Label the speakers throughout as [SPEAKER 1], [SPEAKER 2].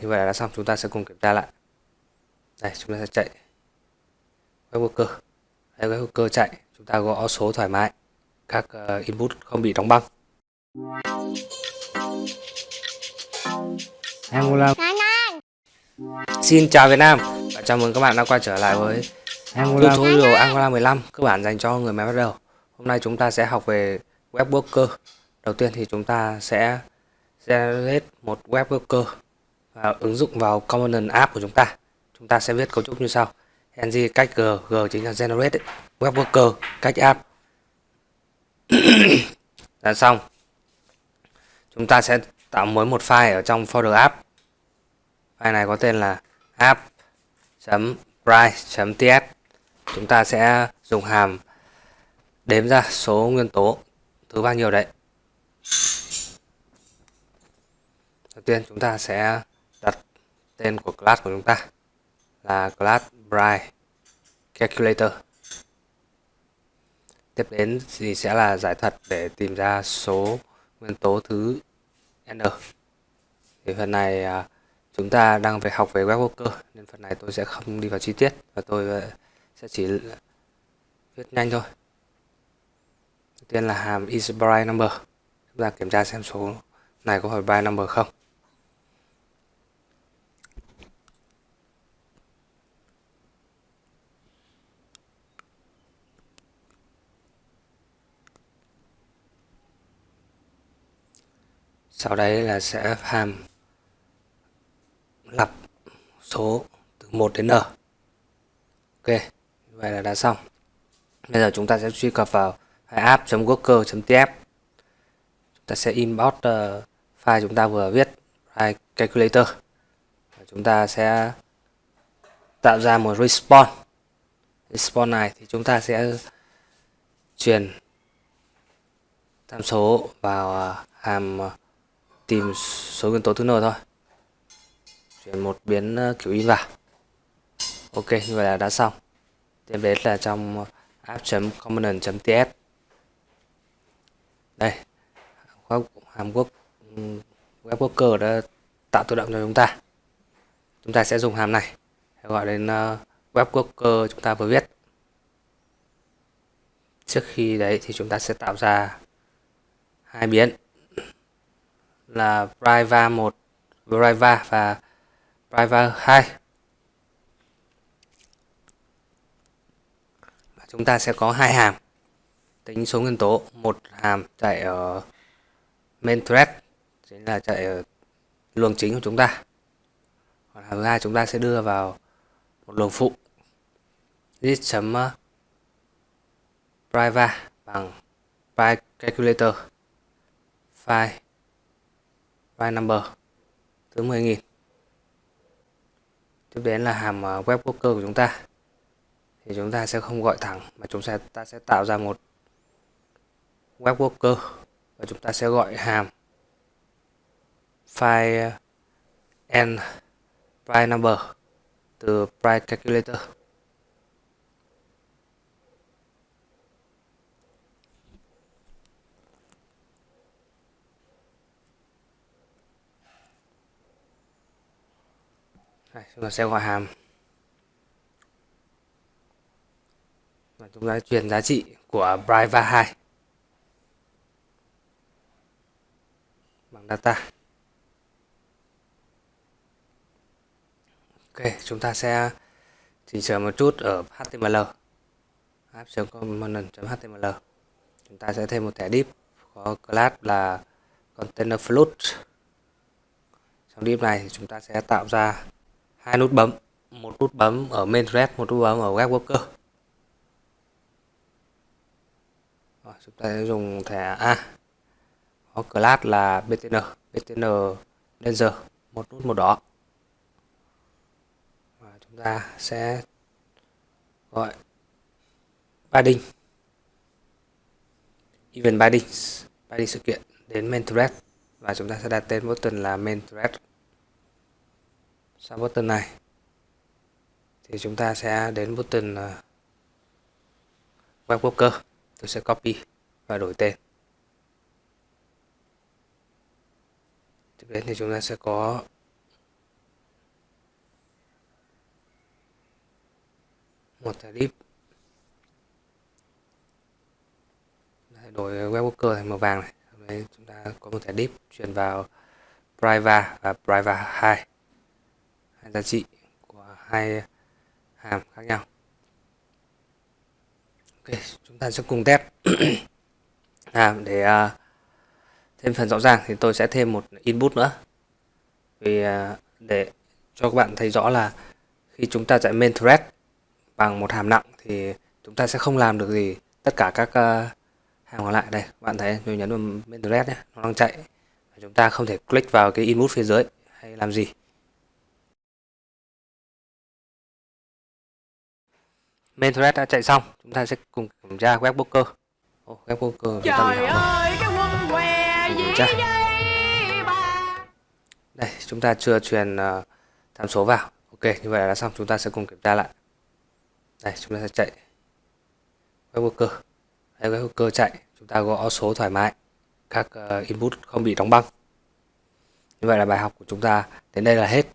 [SPEAKER 1] như vậy là đã xong. Chúng ta sẽ cùng kiểm tra lại. Đây chúng ta sẽ chạy. Web worker đây web worker chạy. Chúng ta gõ số thoải mái. Các uh, input không bị đóng băng. Angular Xin chào Việt Nam. Và chào mừng các bạn đã quay trở lại với Angular tutorial Angular 15 cơ bản dành cho người mới bắt đầu. Hôm nay chúng ta sẽ học về web worker đầu tiên thì chúng ta sẽ generate một web worker và ứng dụng vào component app của chúng ta. Chúng ta sẽ viết cấu trúc như sau. Ng cách g g chính là generate web worker cách app. Đã xong. Chúng ta sẽ tạo mới một file ở trong folder app. File này có tên là app.price.ts chúng ta sẽ dùng hàm đếm ra số nguyên tố, thứ bao nhiêu đấy. Đầu tiên chúng ta sẽ tên của class của chúng ta là class Bright calculator. Tiếp đến thì sẽ là giải thuật để tìm ra số nguyên tố thứ n. Thì phần này à, chúng ta đang phải học về web worker nên phần này tôi sẽ không đi vào chi tiết, và tôi à, sẽ chỉ viết nhanh thôi. Đầu tiên là hàm is price number. Chúng ta kiểm tra xem số này có phải by number không. Sau đấy là sẽ hàm lặp số từ 1 đến n. Ok như vậy là đã xong. Bây giờ chúng ta sẽ truy cập vào app.worker.tf chúng ta sẽ import uh, ờ, file chúng ta vừa viết file calculator. Và chúng ta sẽ tạo ra một response. Response này thì chúng ta sẽ truyền tham số vào ờ, hàm uh, tìm số nguyên tố thứ n thôi. Chuyển một biến ờ, kiểu in vào. Ok, như vậy là đã xong. Tiếp đến là trong app.component.ts đây hàm quốc web worker đã tạo tự động cho chúng ta. Chúng ta sẽ dùng hàm này, gọi đến ờ, web worker chúng ta vừa viết. Trước khi đấy thì chúng ta sẽ tạo ra hai biến là Priva 1 Priva và Priva 2 và chúng ta sẽ có hai hàm. Tính số nguyên tố, một hàm chạy ở main thread, chính là chạy ở luồng chính của chúng ta. Còn hàm thứ hai chúng ta sẽ đưa vào một luồng phụ. List chấm uh, priva bằng private calculator file file number thứ 10.000 tiếp đến là hàm ờ, web worker của chúng ta. Thì chúng ta sẽ không gọi thẳng mà chúng ta, ta sẽ tạo ra một web worker và chúng ta sẽ gọi hàm file uh, and price number từ price calculator. Đây, chúng ta sẽ gọi hàm. Và chúng ta truyền giá trị của Braiva 2 bằng data. Ok chúng ta sẽ chỉnh sửa một chút ở HTML app.component.html chúng ta sẽ thêm một thẻ div có class là container float. Trong div này chúng ta sẽ tạo ra hai nút bấm một nút bấm ở main thread một nút bấm ở web worker. Rồi, chúng ta sẽ dùng thẻ A. Có class là btn btn danger một nút màu đỏ. Và chúng ta sẽ gọi padding event padding padding sự kiện đến main thread. Và chúng ta sẽ đặt tên button là main thread sau button này thì chúng ta sẽ đến button ờ, web worker tôi sẽ copy và đổi tên. Tiếp đến thì chúng ta sẽ có một tarif đổi web worker thành màu vàng này. Đấy, chúng ta có một thẻ div truyền vào private và private 2 hai giá trị của hai hàm khác nhau. Ok chúng ta sẽ cùng test à, để uh, thêm phần rõ ràng thì tôi sẽ thêm một input nữa. Vì uh, để cho các bạn thấy rõ là khi chúng ta chạy main thread bằng một hàm nặng thì chúng ta sẽ không làm được gì tất cả các uh, hàm còn lại. Đây các bạn thấy tôi nhấn vào main thread nhé nó đang chạy. Chúng ta không thể click vào cái input phía dưới hay làm gì. Main thread đã chạy xong. Chúng ta sẽ cùng kiểm tra webworker oh, webworker
[SPEAKER 2] trời ơi cái quân què gì đây
[SPEAKER 1] đây chúng ta chưa truyền uh, tham số vào. Ok như vậy là xong. Chúng ta sẽ cùng kiểm tra lại. Đây chúng ta sẽ chạy. Webworker đây webworker chạy. Chúng ta gõ số thoải mái. Các uh, input không bị đóng băng. Như vậy là bài học của chúng ta đến đây là hết.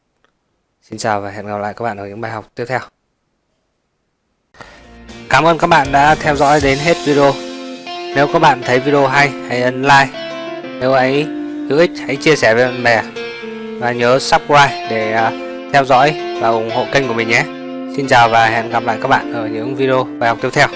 [SPEAKER 1] Xin chào và hẹn gặp lại các bạn ở những bài học tiếp theo Cảm ơn các bạn đã theo dõi đến hết video. Nếu các bạn thấy video hay, hãy ấn like. Nếu ấy hữu ích, hãy chia sẻ với bạn bè. Và nhớ subscribe để à, theo dõi và ủng hộ kênh của mình nhé. Xin chào và hẹn gặp lại các bạn ở những video bài học tiếp theo.